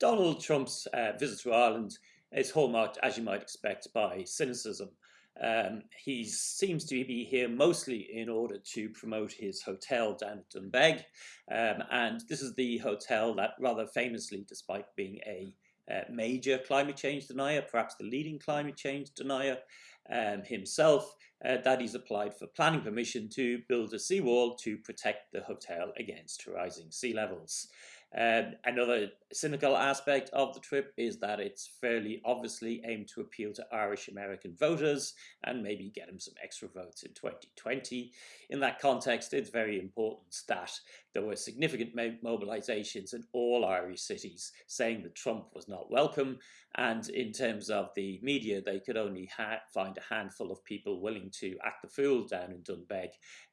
Donald Trump's uh, visit to Ireland is hallmarked, as you might expect, by cynicism. Um, he seems to be here mostly in order to promote his hotel down at Doonbeg. Um, and this is the hotel that rather famously, despite being a uh, major climate change denier, perhaps the leading climate change denier um, himself, uh, that he's applied for planning permission to build a seawall to protect the hotel against rising sea levels. Um, another cynical aspect of the trip is that it's fairly obviously aimed to appeal to Irish American voters and maybe get them some extra votes in 2020. In that context, it's very important that there were significant mobilizations in all Irish cities saying that Trump was not welcome. And in terms of the media, they could only find a handful of people willing to act the fool down in Doonbeg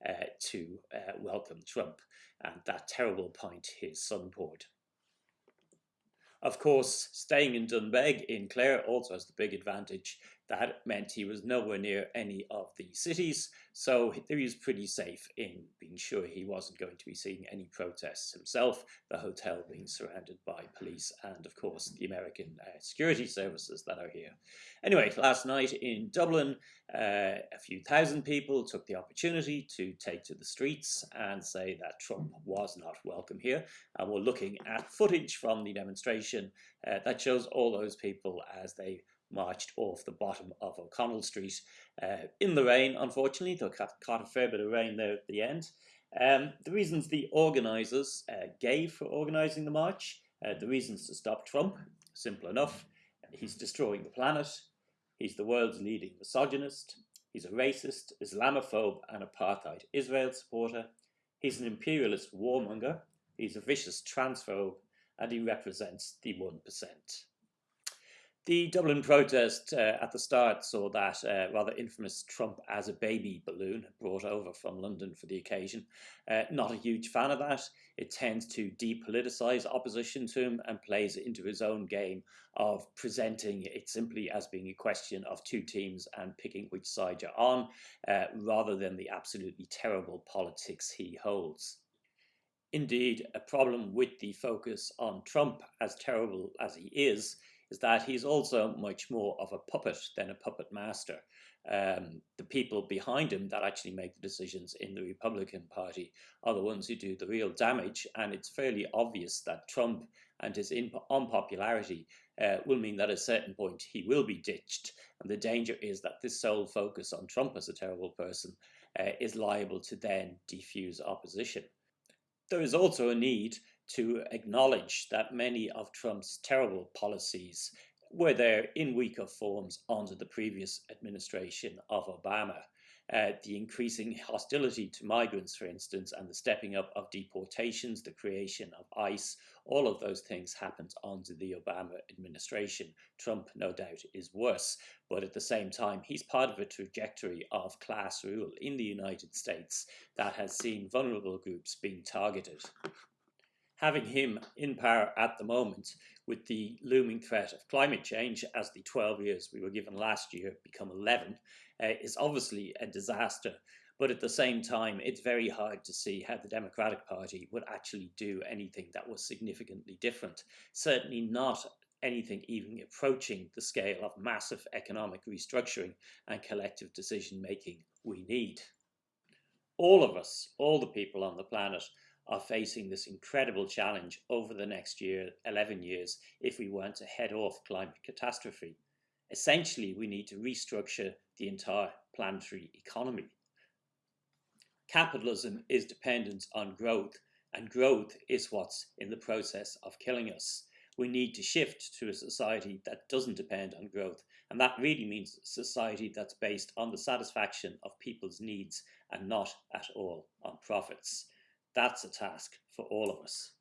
uh, to uh, welcome Trump and that terrible point his son poured. Of course, staying in Doonbeg in Clare also has the big advantage that meant he was nowhere near any of the cities, so he was pretty safe in being sure he wasn't going to be seeing any protests himself, the hotel being surrounded by police and, of course, the American uh, security services that are here. Anyway, last night in Dublin, uh, a few thousand people took the opportunity to take to the streets and say that Trump was not welcome here. And we're looking at footage from the demonstration uh, that shows all those people as they marched off the bottom of O'Connell Street uh, in the rain, unfortunately. They caught, caught a fair bit of rain there at the end. Um, the reasons the organisers uh, gave for organising the march, uh, the reasons to stop Trump, simple enough. He's destroying the planet. He's the world's leading misogynist. He's a racist, Islamophobe, and apartheid Israel supporter. He's an imperialist warmonger. He's a vicious transphobe, and he represents the 1%. The Dublin protest uh, at the start saw that uh, rather infamous Trump as a baby balloon brought over from London for the occasion. Uh, not a huge fan of that. It tends to depoliticise opposition to him and plays into his own game of presenting it simply as being a question of two teams and picking which side you're on, uh, rather than the absolutely terrible politics he holds. Indeed, a problem with the focus on Trump, as terrible as he is, is that he's also much more of a puppet than a puppet master. Um, the people behind him that actually make the decisions in the Republican Party are the ones who do the real damage, and it's fairly obvious that Trump and his unpopularity uh, will mean that at a certain point he will be ditched, and the danger is that this sole focus on Trump as a terrible person uh, is liable to then defuse opposition. There is also a need to acknowledge that many of Trump's terrible policies were there in weaker forms under the previous administration of Obama. Uh, the increasing hostility to migrants, for instance, and the stepping up of deportations, the creation of ICE, all of those things happened under the Obama administration. Trump, no doubt, is worse, but at the same time, he's part of a trajectory of class rule in the United States that has seen vulnerable groups being targeted having him in power at the moment with the looming threat of climate change as the 12 years we were given last year become 11 uh, is obviously a disaster. But at the same time, it's very hard to see how the Democratic Party would actually do anything that was significantly different. Certainly not anything even approaching the scale of massive economic restructuring and collective decision making we need. All of us, all the people on the planet, are facing this incredible challenge over the next year, 11 years, if we want to head off climate catastrophe. Essentially, we need to restructure the entire planetary economy. Capitalism is dependent on growth, and growth is what's in the process of killing us. We need to shift to a society that doesn't depend on growth, and that really means a society that's based on the satisfaction of people's needs and not at all on profits. That's a task for all of us.